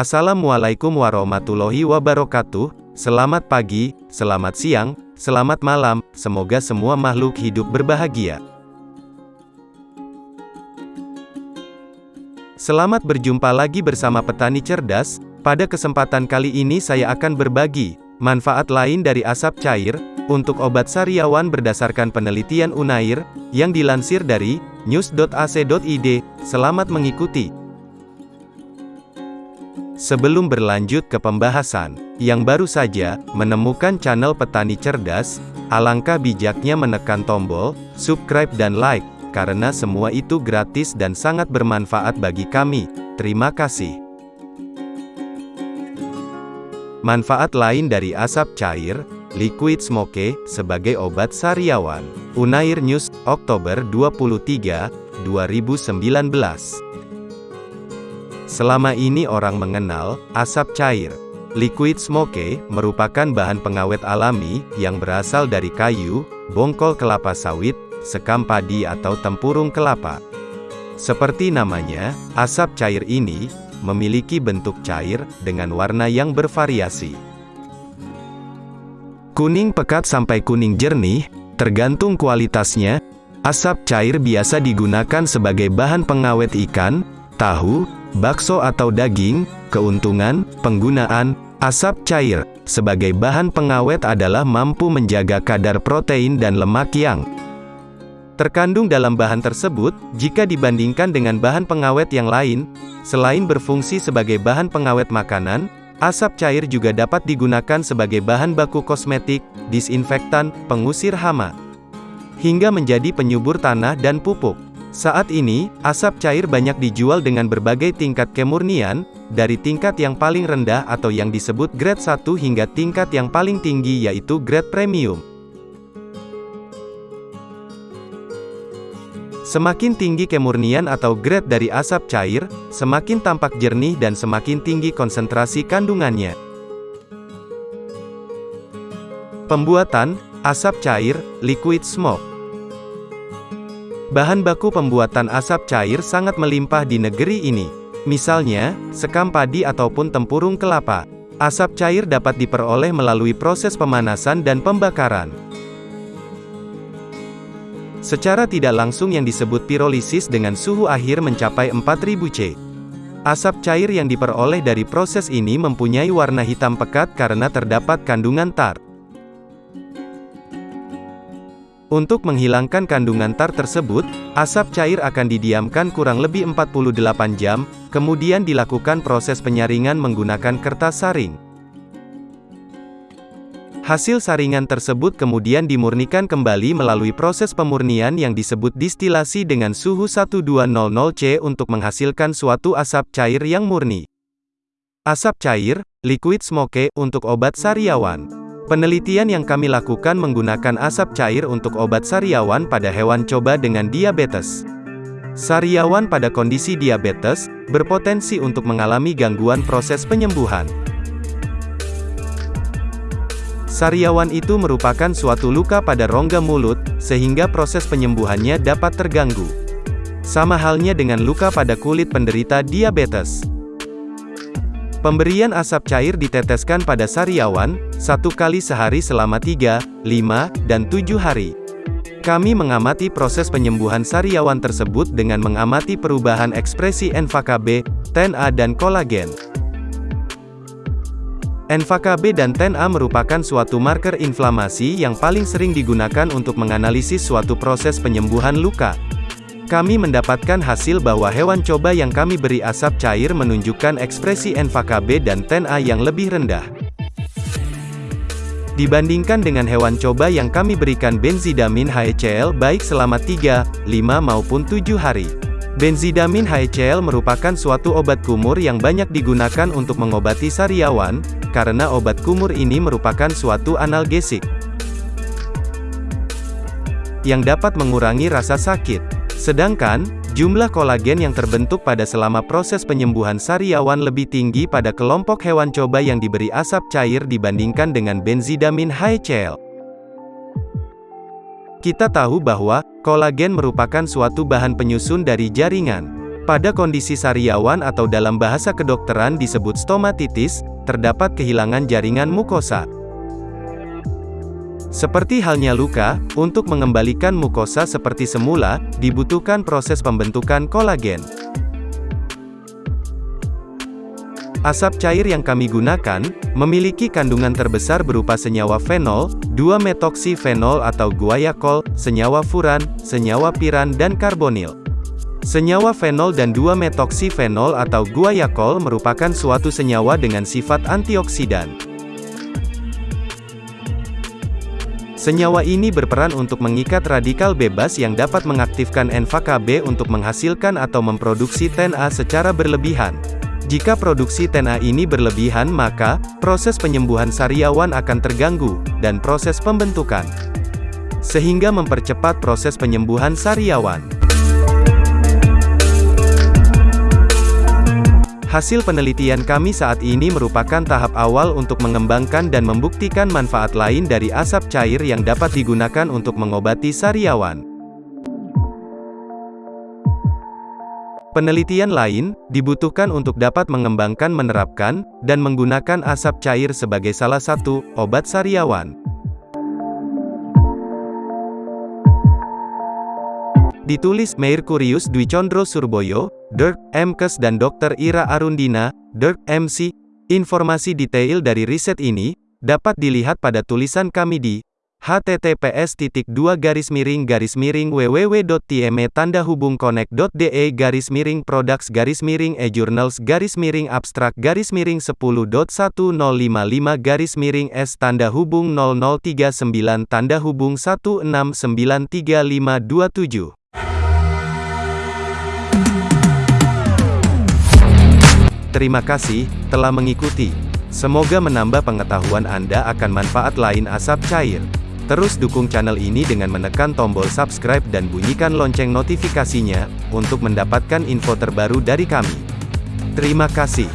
Assalamualaikum warahmatullahi wabarakatuh. Selamat pagi, selamat siang, selamat malam. Semoga semua makhluk hidup berbahagia. Selamat berjumpa lagi bersama Petani Cerdas. Pada kesempatan kali ini saya akan berbagi manfaat lain dari asap cair untuk obat sariawan berdasarkan penelitian Unair yang dilansir dari news.ac.id. Selamat mengikuti. Sebelum berlanjut ke pembahasan, yang baru saja menemukan channel Petani Cerdas, alangkah bijaknya menekan tombol subscribe dan like, karena semua itu gratis dan sangat bermanfaat bagi kami. Terima kasih. Manfaat lain dari asap cair, liquid smoke, sebagai obat sariawan. Unair News, Oktober 23, 2019. Selama ini orang mengenal asap cair. Liquid smoke merupakan bahan pengawet alami yang berasal dari kayu, bongkol kelapa sawit, sekam padi atau tempurung kelapa. Seperti namanya, asap cair ini memiliki bentuk cair dengan warna yang bervariasi. Kuning pekat sampai kuning jernih, tergantung kualitasnya. Asap cair biasa digunakan sebagai bahan pengawet ikan, tahu, bakso atau daging, keuntungan, penggunaan, asap cair, sebagai bahan pengawet adalah mampu menjaga kadar protein dan lemak yang terkandung dalam bahan tersebut, jika dibandingkan dengan bahan pengawet yang lain, selain berfungsi sebagai bahan pengawet makanan, asap cair juga dapat digunakan sebagai bahan baku kosmetik, disinfektan, pengusir hama, hingga menjadi penyubur tanah dan pupuk. Saat ini, asap cair banyak dijual dengan berbagai tingkat kemurnian, dari tingkat yang paling rendah atau yang disebut grade 1 hingga tingkat yang paling tinggi yaitu grade premium. Semakin tinggi kemurnian atau grade dari asap cair, semakin tampak jernih dan semakin tinggi konsentrasi kandungannya. Pembuatan, asap cair, liquid smoke Bahan baku pembuatan asap cair sangat melimpah di negeri ini. Misalnya, sekam padi ataupun tempurung kelapa. Asap cair dapat diperoleh melalui proses pemanasan dan pembakaran. Secara tidak langsung yang disebut pirolisis dengan suhu akhir mencapai 4000 C. Asap cair yang diperoleh dari proses ini mempunyai warna hitam pekat karena terdapat kandungan tar. Untuk menghilangkan kandungan tar tersebut, asap cair akan didiamkan kurang lebih 48 jam, kemudian dilakukan proses penyaringan menggunakan kertas saring. Hasil saringan tersebut kemudian dimurnikan kembali melalui proses pemurnian yang disebut distilasi dengan suhu 1200 C untuk menghasilkan suatu asap cair yang murni. Asap cair, liquid smoke, untuk obat sariawan. Penelitian yang kami lakukan menggunakan asap cair untuk obat sariawan pada hewan coba dengan diabetes. Sariawan pada kondisi diabetes, berpotensi untuk mengalami gangguan proses penyembuhan. Sariawan itu merupakan suatu luka pada rongga mulut, sehingga proses penyembuhannya dapat terganggu. Sama halnya dengan luka pada kulit penderita diabetes. Pemberian asap cair diteteskan pada sariawan, satu kali sehari selama 3, 5, dan 7 hari. Kami mengamati proses penyembuhan sariawan tersebut dengan mengamati perubahan ekspresi NFKB, TNA dan kolagen. NFKB dan TNA merupakan suatu marker inflamasi yang paling sering digunakan untuk menganalisis suatu proses penyembuhan luka. Kami mendapatkan hasil bahwa hewan coba yang kami beri asap cair menunjukkan ekspresi NFKB dan TNA yang lebih rendah. Dibandingkan dengan hewan coba yang kami berikan benzidamin HCl baik selama 3, 5 maupun 7 hari. Benzidamin HCl merupakan suatu obat kumur yang banyak digunakan untuk mengobati sariawan, karena obat kumur ini merupakan suatu analgesik yang dapat mengurangi rasa sakit. Sedangkan, jumlah kolagen yang terbentuk pada selama proses penyembuhan sariawan lebih tinggi pada kelompok hewan coba yang diberi asap cair dibandingkan dengan benzidamin HCl. Kita tahu bahwa, kolagen merupakan suatu bahan penyusun dari jaringan. Pada kondisi sariawan atau dalam bahasa kedokteran disebut stomatitis, terdapat kehilangan jaringan mukosa. Seperti halnya luka, untuk mengembalikan mukosa seperti semula, dibutuhkan proses pembentukan kolagen. Asap cair yang kami gunakan, memiliki kandungan terbesar berupa senyawa fenol, 2-metoksifenol atau guaiacol, senyawa furan, senyawa piran dan karbonil. Senyawa fenol dan 2-metoksifenol atau guaiacol merupakan suatu senyawa dengan sifat antioksidan. Senyawa ini berperan untuk mengikat radikal bebas yang dapat mengaktifkan NFKB untuk menghasilkan atau memproduksi TNA secara berlebihan. Jika produksi TNA ini berlebihan maka, proses penyembuhan sariawan akan terganggu, dan proses pembentukan. Sehingga mempercepat proses penyembuhan sariawan. Hasil penelitian kami saat ini merupakan tahap awal untuk mengembangkan dan membuktikan manfaat lain dari asap cair yang dapat digunakan untuk mengobati sariawan. Penelitian lain, dibutuhkan untuk dapat mengembangkan menerapkan, dan menggunakan asap cair sebagai salah satu, obat sariawan. Ditulis Merkurius Dwi Condro Surboyo, Dirk, MKes dan Dr. Ira Arundina, Dirk, MC. Informasi detail dari riset ini, dapat dilihat pada tulisan kami di https garis miring garis miring www.tme tanda hubung connect.de garis miring products garis miring e-journals garis miring abstrak garis miring 10.1055 garis miring s tanda hubung 0039 tanda hubung 1693527 Terima kasih telah mengikuti. Semoga menambah pengetahuan Anda akan manfaat lain asap cair. Terus dukung channel ini dengan menekan tombol subscribe dan bunyikan lonceng notifikasinya, untuk mendapatkan info terbaru dari kami. Terima kasih.